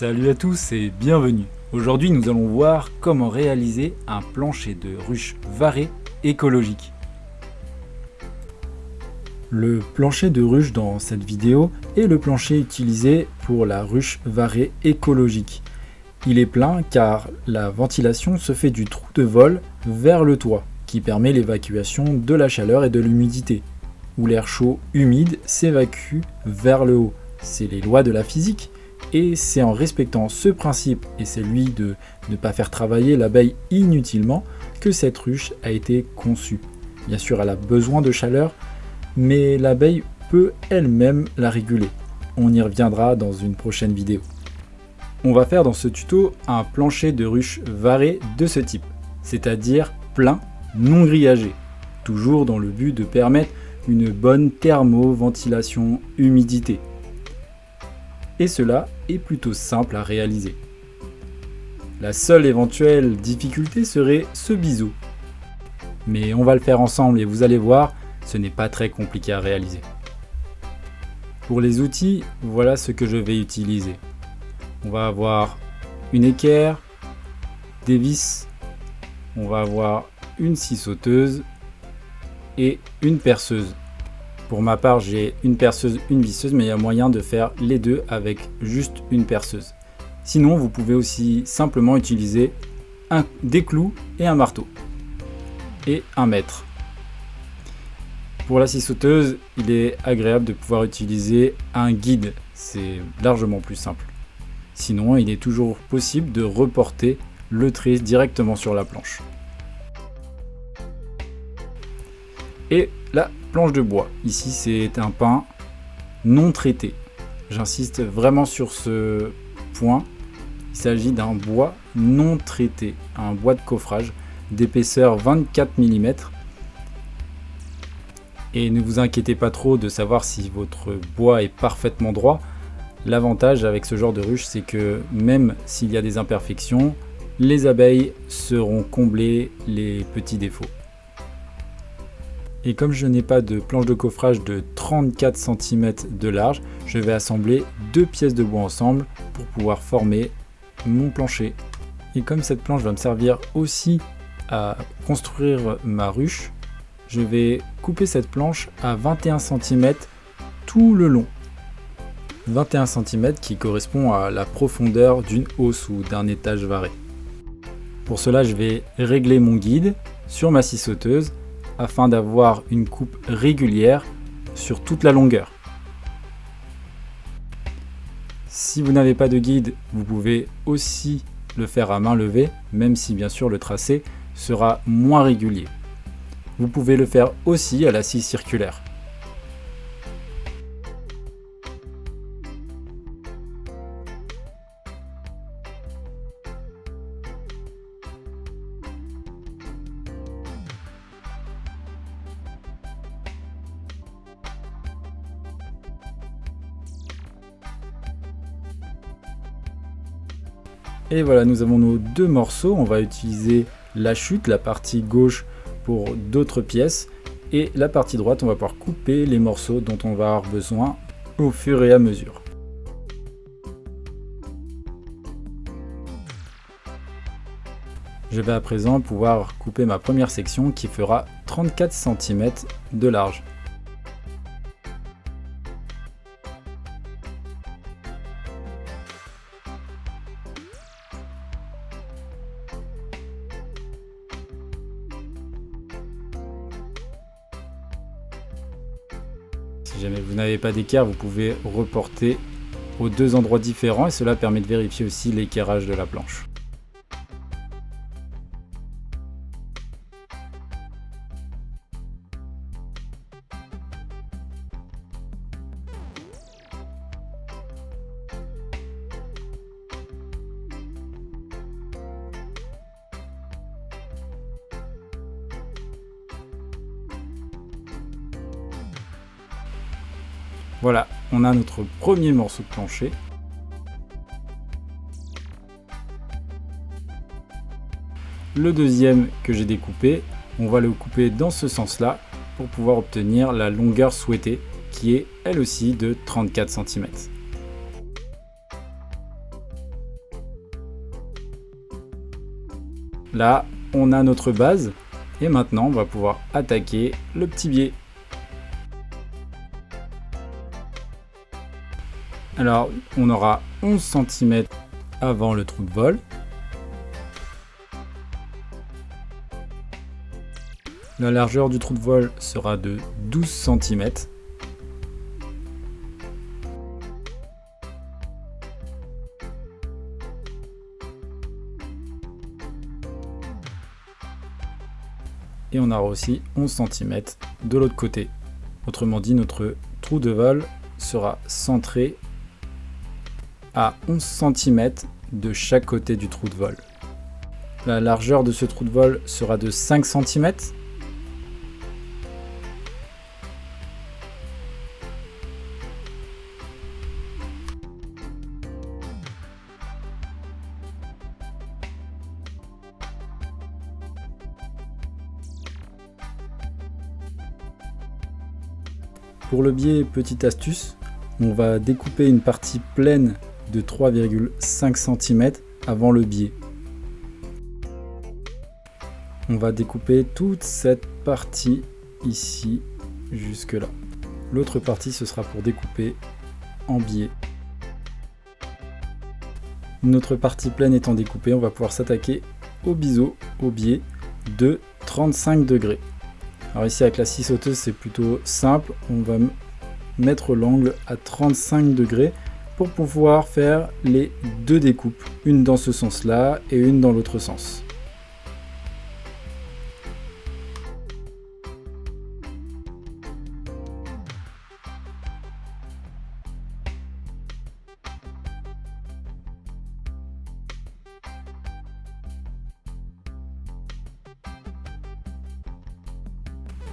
Salut à tous et bienvenue. Aujourd'hui nous allons voir comment réaliser un plancher de ruche varée écologique. Le plancher de ruche dans cette vidéo est le plancher utilisé pour la ruche varée écologique. Il est plein car la ventilation se fait du trou de vol vers le toit qui permet l'évacuation de la chaleur et de l'humidité, où l'air chaud humide s'évacue vers le haut. C'est les lois de la physique et c'est en respectant ce principe et celui de ne pas faire travailler l'abeille inutilement que cette ruche a été conçue. Bien sûr, elle a besoin de chaleur, mais l'abeille peut elle-même la réguler. On y reviendra dans une prochaine vidéo. On va faire dans ce tuto un plancher de ruche varé de ce type, c'est-à-dire plein, non grillagé, toujours dans le but de permettre une bonne thermo-ventilation humidité et cela est plutôt simple à réaliser. La seule éventuelle difficulté serait ce biseau. Mais on va le faire ensemble et vous allez voir, ce n'est pas très compliqué à réaliser. Pour les outils, voilà ce que je vais utiliser. On va avoir une équerre, des vis, on va avoir une scie sauteuse et une perceuse. Pour ma part, j'ai une perceuse, une visseuse, mais il y a moyen de faire les deux avec juste une perceuse. Sinon, vous pouvez aussi simplement utiliser des clous et un marteau. Et un mètre. Pour la scie sauteuse, il est agréable de pouvoir utiliser un guide. C'est largement plus simple. Sinon, il est toujours possible de reporter le trait directement sur la planche. Et la planche de bois. Ici, c'est un pain non traité. J'insiste vraiment sur ce point. Il s'agit d'un bois non traité, un bois de coffrage d'épaisseur 24 mm. Et ne vous inquiétez pas trop de savoir si votre bois est parfaitement droit. L'avantage avec ce genre de ruche, c'est que même s'il y a des imperfections, les abeilles seront comblées les petits défauts. Et comme je n'ai pas de planche de coffrage de 34 cm de large, je vais assembler deux pièces de bois ensemble pour pouvoir former mon plancher. Et comme cette planche va me servir aussi à construire ma ruche, je vais couper cette planche à 21 cm tout le long. 21 cm qui correspond à la profondeur d'une hausse ou d'un étage varé. Pour cela, je vais régler mon guide sur ma scie sauteuse afin d'avoir une coupe régulière sur toute la longueur. Si vous n'avez pas de guide, vous pouvez aussi le faire à main levée, même si bien sûr le tracé sera moins régulier. Vous pouvez le faire aussi à la scie circulaire. Et voilà, nous avons nos deux morceaux. On va utiliser la chute, la partie gauche pour d'autres pièces. Et la partie droite, on va pouvoir couper les morceaux dont on va avoir besoin au fur et à mesure. Je vais à présent pouvoir couper ma première section qui fera 34 cm de large. Si jamais vous n'avez pas d'équerre, vous pouvez reporter aux deux endroits différents et cela permet de vérifier aussi l'équerrage de la planche. Voilà, on a notre premier morceau de plancher. Le deuxième que j'ai découpé, on va le couper dans ce sens-là pour pouvoir obtenir la longueur souhaitée qui est elle aussi de 34 cm. Là, on a notre base et maintenant on va pouvoir attaquer le petit biais. Alors, on aura 11 cm avant le trou de vol. La largeur du trou de vol sera de 12 cm. Et on aura aussi 11 cm de l'autre côté. Autrement dit, notre trou de vol sera centré à 11 cm de chaque côté du trou de vol. La largeur de ce trou de vol sera de 5 cm. Pour le biais, petite astuce, on va découper une partie pleine de 3,5 cm avant le biais. On va découper toute cette partie ici jusque là. L'autre partie ce sera pour découper en biais. Notre partie pleine étant découpée, on va pouvoir s'attaquer au biseau, au biais de 35 degrés. Alors ici avec la scie sauteuse c'est plutôt simple, on va mettre l'angle à 35 degrés pour pouvoir faire les deux découpes, une dans ce sens-là et une dans l'autre sens.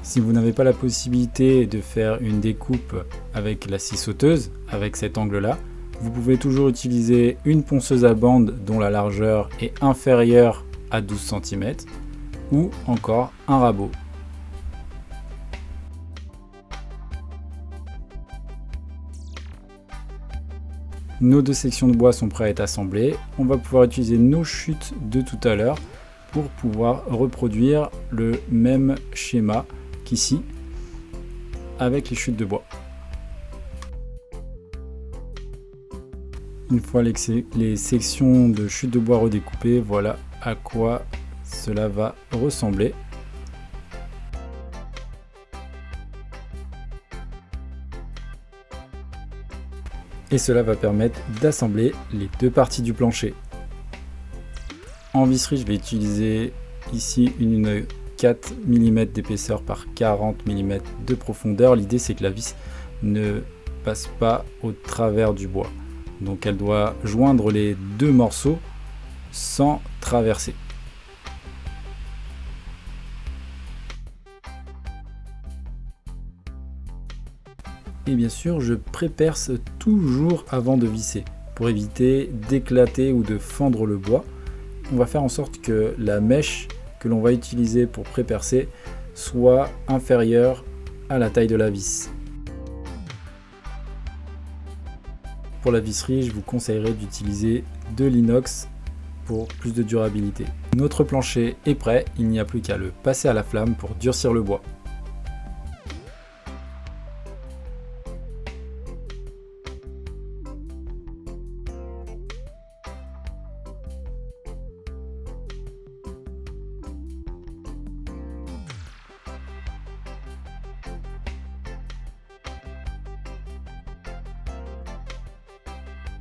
Si vous n'avez pas la possibilité de faire une découpe avec la scie sauteuse, avec cet angle-là, vous pouvez toujours utiliser une ponceuse à bande dont la largeur est inférieure à 12 cm ou encore un rabot. Nos deux sections de bois sont prêtes à être assemblées. On va pouvoir utiliser nos chutes de tout à l'heure pour pouvoir reproduire le même schéma qu'ici avec les chutes de bois. Une fois les, sections de chute de bois redécoupées, voilà à quoi cela va ressembler. Et cela va permettre d'assembler les deux parties du plancher. En visserie, je vais utiliser ici une 4 mm d'épaisseur par 40 mm de profondeur. L'idée c'est que la vis ne passe pas au travers du bois. Donc elle doit joindre les deux morceaux sans traverser. Et bien sûr, je préperce toujours avant de visser pour éviter d'éclater ou de fendre le bois. On va faire en sorte que la mèche que l'on va utiliser pour prépercer soit inférieure à la taille de la vis. Pour la visserie, je vous conseillerais d'utiliser de l'inox pour plus de durabilité. Notre plancher est prêt, il n'y a plus qu'à le passer à la flamme pour durcir le bois.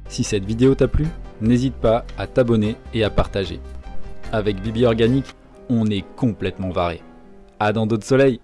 Si cette vidéo t'a plu, n'hésite pas à t'abonner et à partager. Avec Bibi Organique, on est complètement varé. À dans d'autres soleils